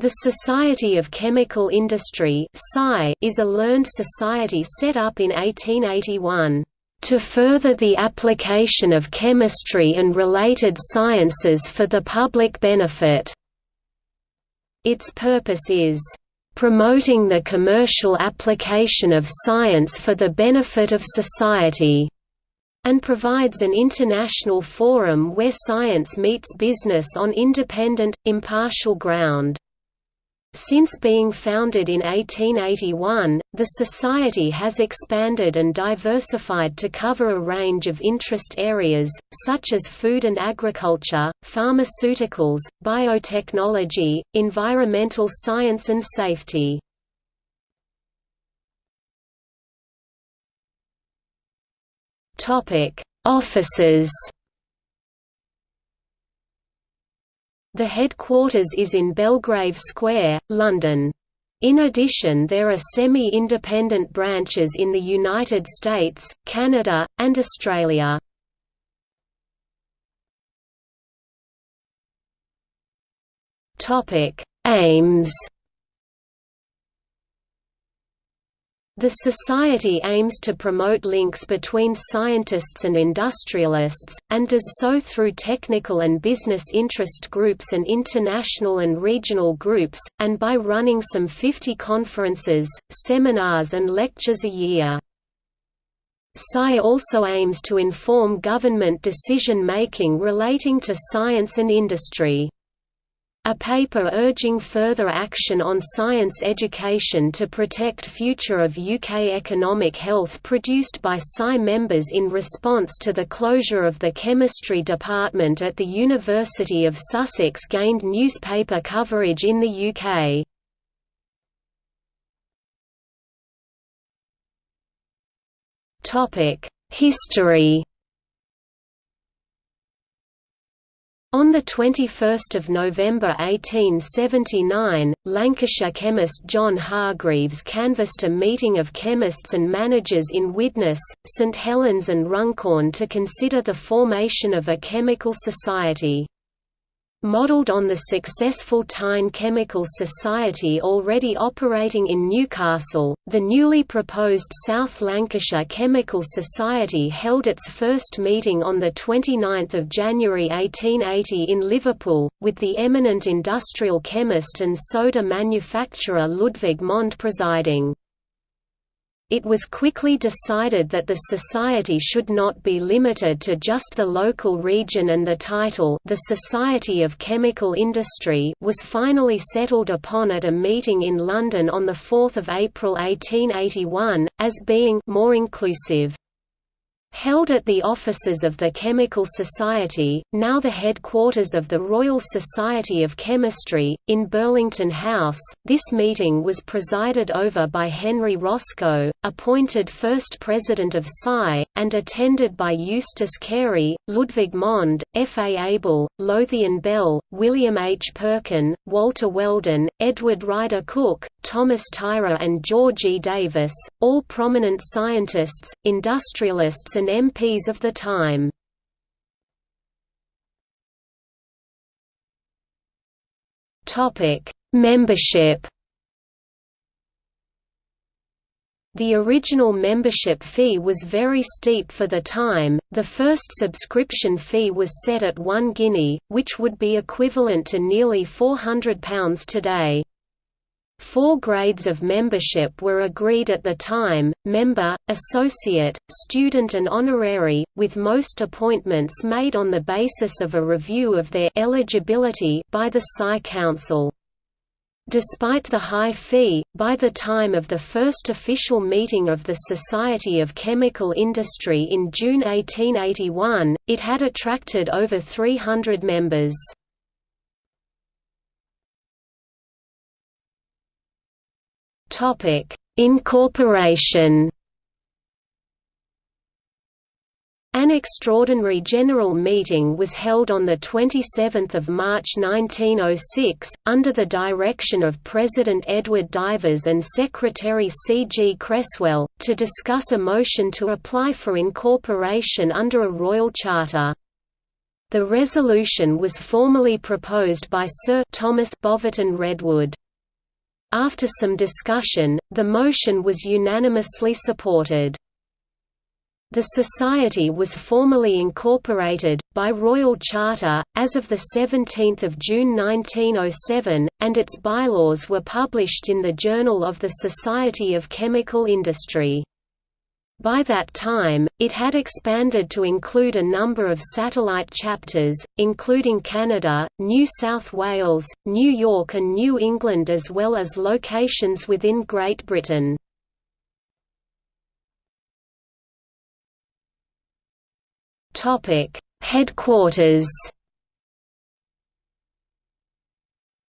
The Society of Chemical Industry is a learned society set up in 1881, "...to further the application of chemistry and related sciences for the public benefit." Its purpose is, "...promoting the commercial application of science for the benefit of society." and provides an international forum where science meets business on independent, impartial ground. Since being founded in 1881, the Society has expanded and diversified to cover a range of interest areas, such as food and agriculture, pharmaceuticals, biotechnology, environmental science and safety. Offices The headquarters is in Belgrave Square, London. In addition there are semi-independent branches in the United States, Canada, and Australia. Aims The Society aims to promote links between scientists and industrialists, and does so through technical and business interest groups and international and regional groups, and by running some 50 conferences, seminars and lectures a year. SCI also aims to inform government decision-making relating to science and industry. A paper urging further action on science education to protect future of UK economic health produced by SCI members in response to the closure of the chemistry department at the University of Sussex gained newspaper coverage in the UK. History On 21 November 1879, Lancashire chemist John Hargreaves canvassed a meeting of chemists and managers in Widnes, St Helens and Runcorn to consider the formation of a chemical society. Modelled on the successful Tyne Chemical Society already operating in Newcastle, the newly proposed South Lancashire Chemical Society held its first meeting on 29 January 1880 in Liverpool, with the eminent industrial chemist and soda manufacturer Ludwig Mond presiding. It was quickly decided that the society should not be limited to just the local region and the title the Society of Chemical Industry was finally settled upon at a meeting in London on 4 April 1881, as being more inclusive. Held at the offices of the Chemical Society, now the headquarters of the Royal Society of Chemistry, in Burlington House, this meeting was presided over by Henry Roscoe, appointed first president of SCI, and attended by Eustace Carey, Ludwig Mond, F. A. Abel, Lowthian Bell, William H. Perkin, Walter Weldon, Edward Rider Cook, Thomas Tyrer, and George E. Davis, all prominent scientists, industrialists and MPs of the time. Membership The original membership fee was very steep for the time, the first subscription fee was set at one guinea, which would be equivalent to nearly £400 today. Four grades of membership were agreed at the time, member, associate, student and honorary, with most appointments made on the basis of a review of their eligibility by the SCI Council. Despite the high fee, by the time of the first official meeting of the Society of Chemical Industry in June 1881, it had attracted over 300 members. Topic: Incorporation. An extraordinary general meeting was held on 27 March 1906, under the direction of President Edward Divers and Secretary C. G. Cresswell, to discuss a motion to apply for incorporation under a royal charter. The resolution was formally proposed by Sir Thomas Boverton Redwood. After some discussion, the motion was unanimously supported. The Society was formally incorporated, by Royal Charter, as of 17 June 1907, and its bylaws were published in the Journal of the Society of Chemical Industry. By that time, it had expanded to include a number of satellite chapters, including Canada, New South Wales, New York and New England as well as locations within Great Britain. Headquarters.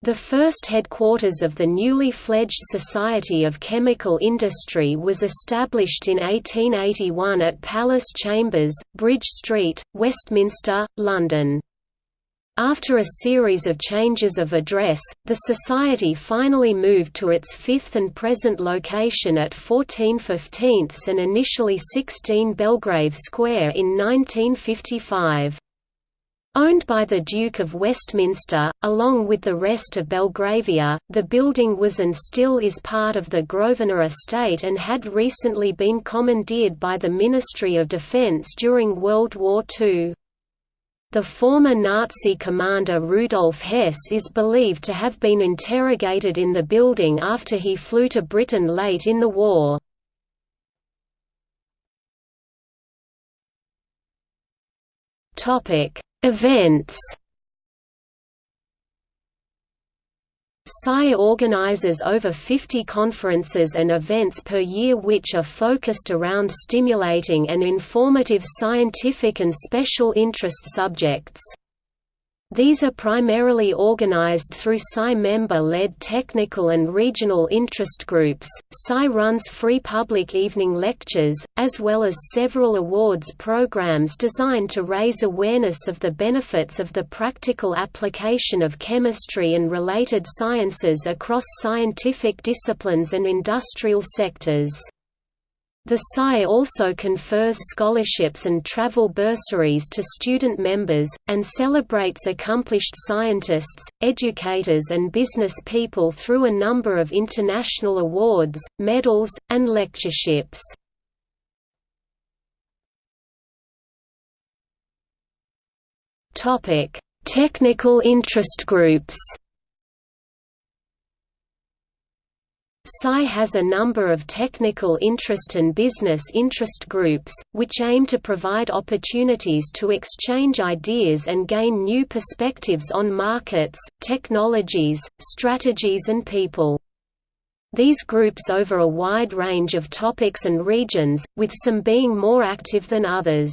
The first headquarters of the newly fledged Society of Chemical Industry was established in 1881 at Palace Chambers, Bridge Street, Westminster, London. After a series of changes of address, the Society finally moved to its fifth and present location at 14 15 and initially 16 Belgrave Square in 1955. Owned by the Duke of Westminster, along with the rest of Belgravia, the building was and still is part of the Grosvenor estate and had recently been commandeered by the Ministry of Defence during World War II. The former Nazi commander Rudolf Hess is believed to have been interrogated in the building after he flew to Britain late in the war. Events SCI organizes over 50 conferences and events per year which are focused around stimulating and informative scientific and special interest subjects. These are primarily organized through SCI member-led technical and regional interest groups. SCI runs free public evening lectures, as well as several awards programs designed to raise awareness of the benefits of the practical application of chemistry and related sciences across scientific disciplines and industrial sectors. The SCI also confers scholarships and travel bursaries to student members, and celebrates accomplished scientists, educators and business people through a number of international awards, medals, and lectureships. Technical interest groups SCI has a number of technical interest and business interest groups, which aim to provide opportunities to exchange ideas and gain new perspectives on markets, technologies, strategies and people. These groups over a wide range of topics and regions, with some being more active than others.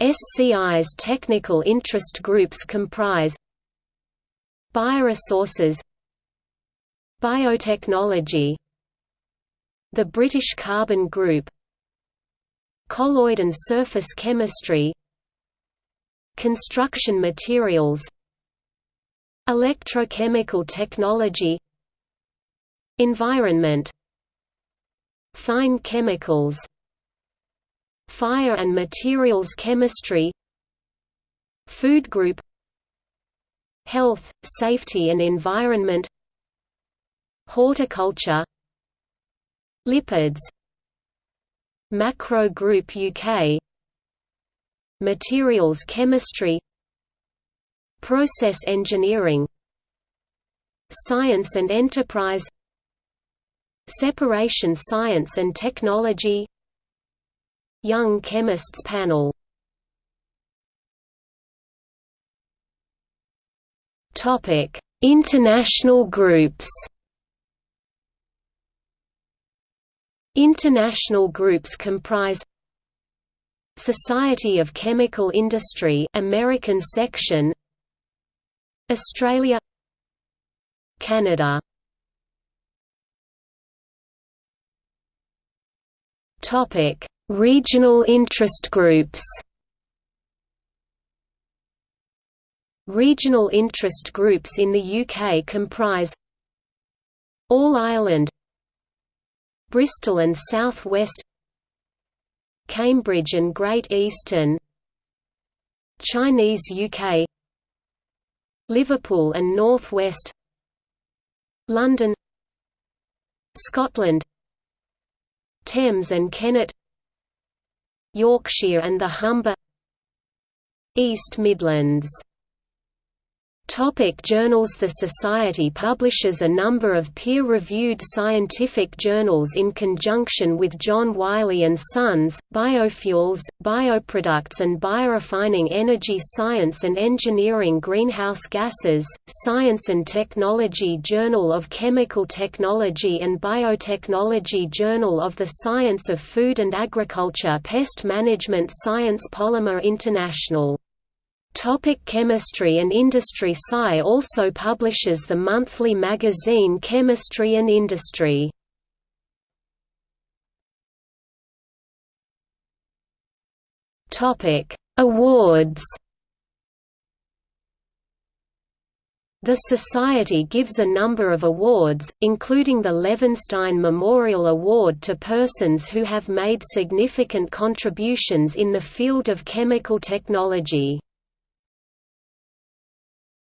SCI's technical interest groups comprise Bioresources Biotechnology. The British Carbon Group. Colloid and surface chemistry. Construction materials. Electrochemical technology. Environment. Fine chemicals. Fire and materials chemistry. Food group. Health, safety and environment Horticulture Lipids Macro Group UK Materials chemistry Process engineering Science and enterprise Separation science and technology Young Chemists Panel. International groups International groups comprise Society of Chemical Industry American section Australia Canada Topic Regional interest groups. Regional interest groups in the UK comprise All Ireland Bristol and South West Cambridge and Great Eastern Chinese UK Liverpool and North West London Scotland Thames and Kennet Yorkshire and the Humber East Midlands Topic journals The Society publishes a number of peer-reviewed scientific journals in conjunction with John Wiley & Sons, Biofuels, Bioproducts and Biorefining Energy Science and Engineering Greenhouse Gases, Science and Technology Journal of Chemical Technology and Biotechnology Journal of the Science of Food and Agriculture Pest Management Science Polymer International Topic chemistry and industry Sci also publishes the monthly magazine Chemistry and Industry. Topic: Awards. The Society gives a number of awards, including the Levinstein Memorial Award to persons who have made significant contributions in the field of chemical technology.